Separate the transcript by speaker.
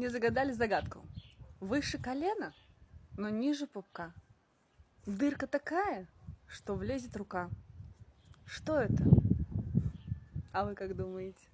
Speaker 1: Не загадали загадку. Выше колена, но ниже пупка. Дырка такая, что влезет рука. Что это? А вы как думаете?